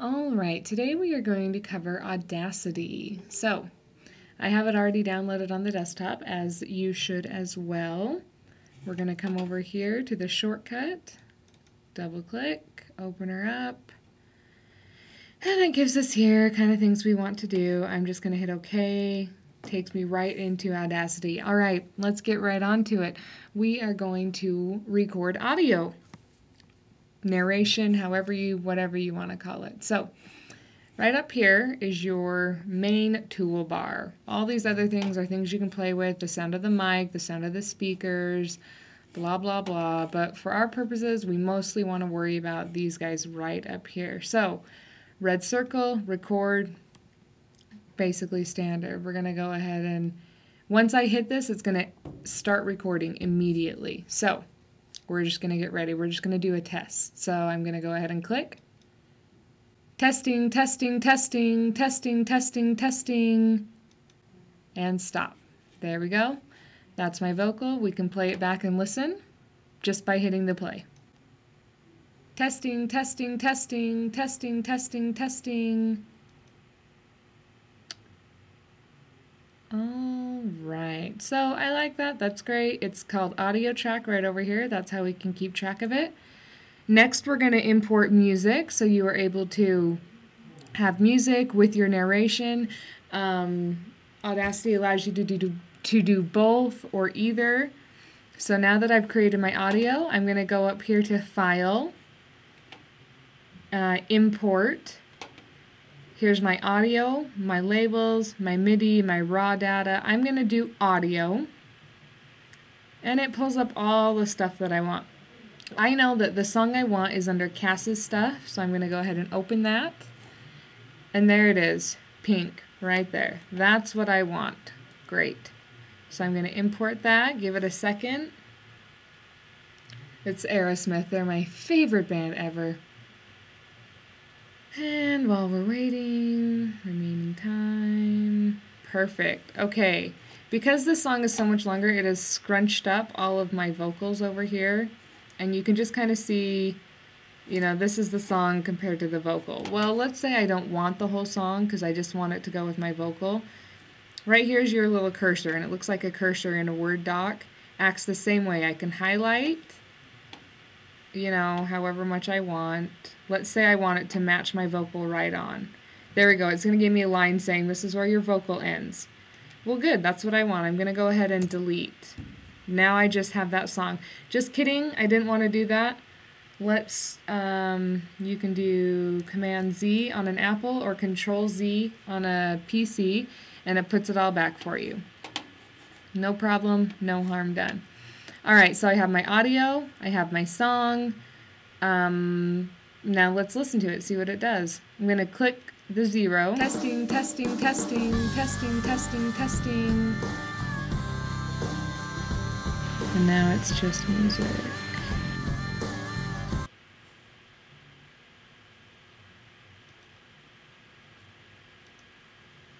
All right, today we are going to cover Audacity. So, I have it already downloaded on the desktop, as you should as well. We're going to come over here to the shortcut, double click, open her up, and it gives us here kind of things we want to do. I'm just going to hit OK. Takes me right into Audacity. All right, let's get right on to it. We are going to record audio narration, however you, whatever you want to call it. So, right up here is your main toolbar. All these other things are things you can play with, the sound of the mic, the sound of the speakers, blah, blah, blah. But for our purposes, we mostly want to worry about these guys right up here. So, red circle, record, basically standard. We're going to go ahead and, once I hit this, it's going to start recording immediately. So, we're just going to get ready. We're just going to do a test. So I'm going to go ahead and click. Testing, testing, testing, testing, testing, testing, and stop. There we go. That's my vocal. We can play it back and listen just by hitting the play. Testing, testing, testing, testing, testing, testing. All so I like that. That's great. It's called audio track right over here. That's how we can keep track of it. Next, we're going to import music so you are able to have music with your narration. Um, Audacity allows you to do, to do both or either. So now that I've created my audio, I'm going to go up here to File, uh, Import, Here's my audio, my labels, my MIDI, my raw data. I'm going to do audio. And it pulls up all the stuff that I want. I know that the song I want is under Cass's stuff, so I'm going to go ahead and open that. And there it is, pink, right there. That's what I want. Great. So I'm going to import that, give it a second. It's Aerosmith. They're my favorite band ever. And while we're waiting, remaining time. Perfect. Okay. Because this song is so much longer, it has scrunched up all of my vocals over here. And you can just kind of see, you know, this is the song compared to the vocal. Well, let's say I don't want the whole song because I just want it to go with my vocal. Right here's your little cursor, and it looks like a cursor in a Word doc. Acts the same way. I can highlight, you know, however much I want Let's say I want it to match my vocal right on. There we go. It's going to give me a line saying this is where your vocal ends. Well, good. That's what I want. I'm going to go ahead and delete. Now I just have that song. Just kidding. I didn't want to do that. Let's, um, you can do Command Z on an Apple or Control Z on a PC, and it puts it all back for you. No problem, no harm done. All right, so I have my audio, I have my song, um, now let's listen to it, see what it does. I'm going to click the zero. Testing, testing, testing, testing, testing, testing. And now it's just music.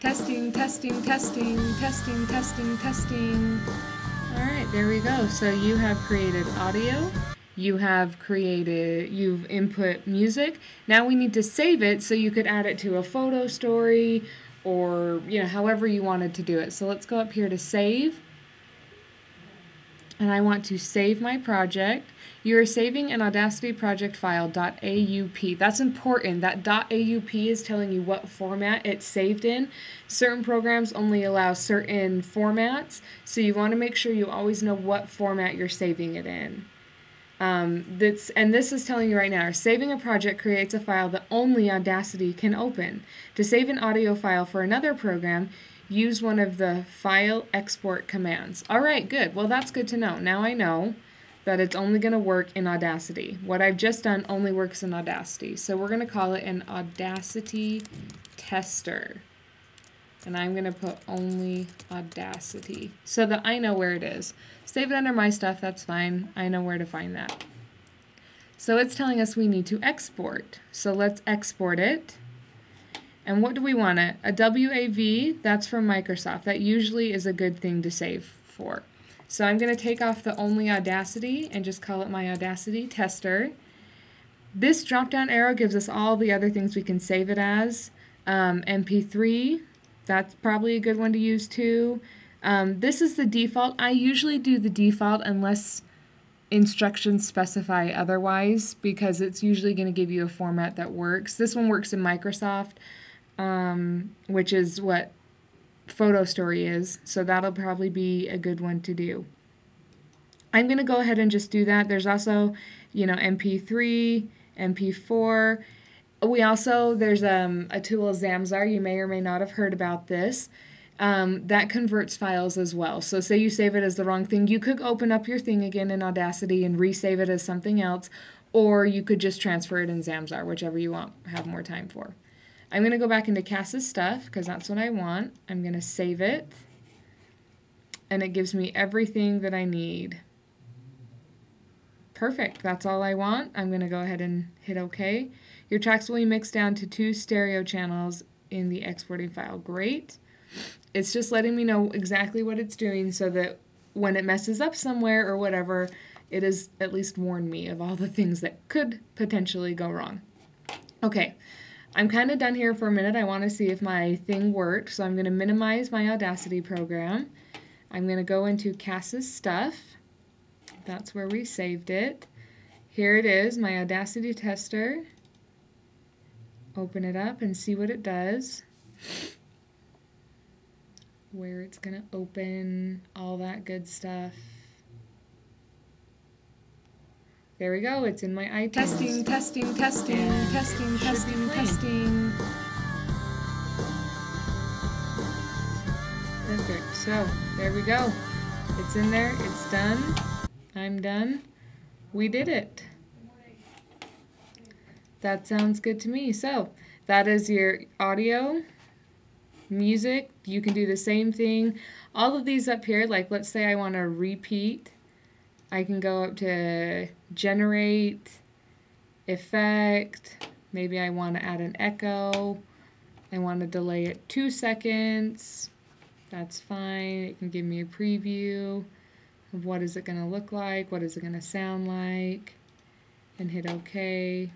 Testing, testing, testing, testing, testing, testing. All right, there we go. So you have created audio you have created, you've input music. Now we need to save it so you could add it to a photo story or, you know, however you wanted to do it. So let's go up here to save. And I want to save my project. You are saving an Audacity project file .aup. That's important. That .aup is telling you what format it's saved in. Certain programs only allow certain formats, so you want to make sure you always know what format you're saving it in. Um, that's, and this is telling you right now, saving a project creates a file that only Audacity can open. To save an audio file for another program, use one of the file export commands. All right, good. Well, that's good to know. Now I know that it's only going to work in Audacity. What I've just done only works in Audacity. So we're going to call it an Audacity tester. And I'm going to put only Audacity so that I know where it is. Save it under my stuff, that's fine. I know where to find that. So it's telling us we need to export. So let's export it. And what do we want it? A WAV, that's from Microsoft. That usually is a good thing to save for. So I'm going to take off the only Audacity and just call it my Audacity tester. this drop down arrow gives us all the other things we can save it as. Um, MP3, that's probably a good one to use too. Um, this is the default. I usually do the default unless instructions specify otherwise because it's usually going to give you a format that works. This one works in Microsoft, um, which is what Photo Story is, so that'll probably be a good one to do. I'm going to go ahead and just do that. There's also, you know, MP3, MP4. We also, there's um, a tool, Zamzar. You may or may not have heard about this um, that converts files as well. So say you save it as the wrong thing, you could open up your thing again in Audacity and resave it as something else, or you could just transfer it in Zamzar, whichever you want, have more time for. I'm going to go back into Cass's stuff because that's what I want. I'm going to save it, and it gives me everything that I need. Perfect, that's all I want. I'm going to go ahead and hit OK. Your tracks will be mixed down to two stereo channels in the exporting file. Great. It's just letting me know exactly what it's doing so that when it messes up somewhere or whatever, it has at least warned me of all the things that could potentially go wrong. Okay, I'm kind of done here for a minute. I want to see if my thing worked, so I'm going to minimize my Audacity program. I'm going to go into Cass's stuff. That's where we saved it. Here it is, my Audacity tester. Open it up and see what it does where it's going to open, all that good stuff. There we go, it's in my iTunes. Testing, testing, testing, and testing, testing, testing. Perfect, so there we go. It's in there, it's done. I'm done. We did it. That sounds good to me. So that is your audio music, you can do the same thing. All of these up here, like let's say I want to repeat, I can go up to generate, effect, maybe I want to add an echo, I want to delay it two seconds, that's fine. It can give me a preview of what is it going to look like, what is it going to sound like, and hit OK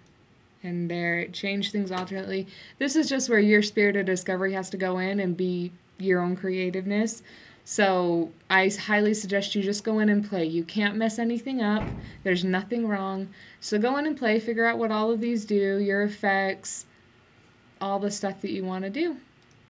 and there it changed things alternately. This is just where your spirit of discovery has to go in and be your own creativeness. So I highly suggest you just go in and play. You can't mess anything up. There's nothing wrong. So go in and play, figure out what all of these do, your effects, all the stuff that you want to do.